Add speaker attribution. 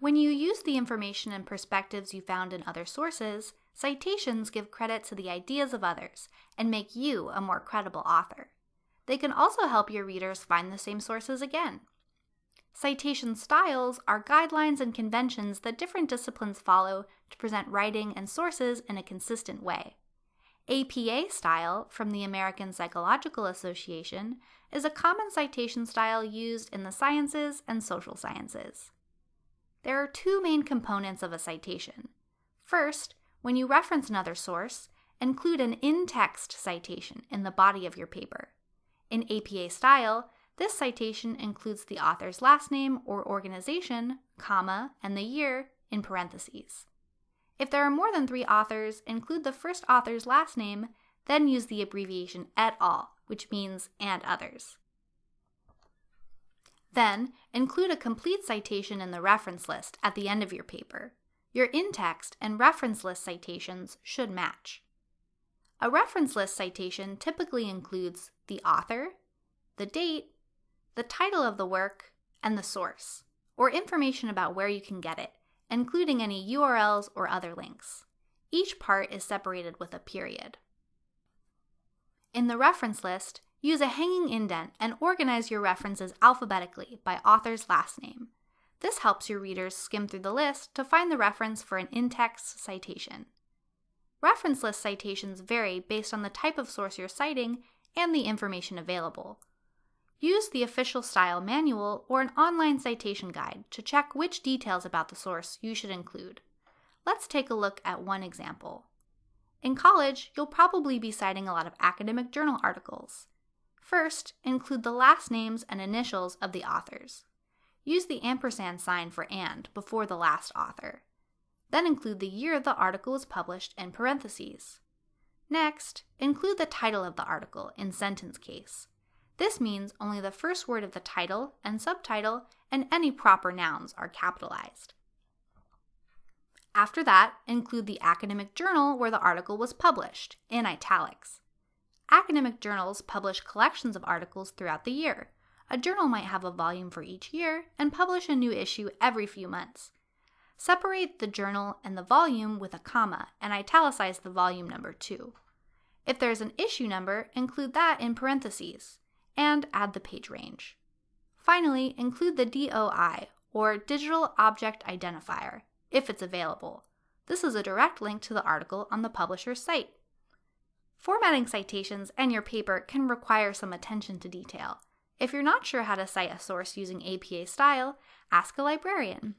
Speaker 1: When you use the information and perspectives you found in other sources, citations give credit to the ideas of others and make you a more credible author. They can also help your readers find the same sources again. Citation styles are guidelines and conventions that different disciplines follow to present writing and sources in a consistent way. APA style from the American Psychological Association is a common citation style used in the sciences and social sciences. There are two main components of a citation. First, when you reference another source, include an in-text citation in the body of your paper. In APA style, this citation includes the author's last name or organization, comma, and the year in parentheses. If there are more than three authors, include the first author's last name, then use the abbreviation et al., which means and others. Then, include a complete citation in the reference list at the end of your paper. Your in-text and reference list citations should match. A reference list citation typically includes the author, the date, the title of the work, and the source, or information about where you can get it, including any URLs or other links. Each part is separated with a period. In the reference list, use a hanging indent and organize your references alphabetically by author's last name. This helps your readers skim through the list to find the reference for an in-text citation. Reference list citations vary based on the type of source you're citing and the information available, Use the official style manual or an online citation guide to check which details about the source you should include. Let's take a look at one example. In college, you'll probably be citing a lot of academic journal articles. First, include the last names and initials of the authors. Use the ampersand sign for and before the last author. Then include the year the article was published in parentheses. Next, include the title of the article in sentence case. This means only the first word of the title and subtitle and any proper nouns are capitalized. After that, include the academic journal where the article was published, in italics. Academic journals publish collections of articles throughout the year. A journal might have a volume for each year and publish a new issue every few months. Separate the journal and the volume with a comma and italicize the volume number too. If there's an issue number, include that in parentheses and add the page range. Finally, include the DOI, or Digital Object Identifier, if it's available. This is a direct link to the article on the publisher's site. Formatting citations and your paper can require some attention to detail. If you're not sure how to cite a source using APA style, ask a librarian.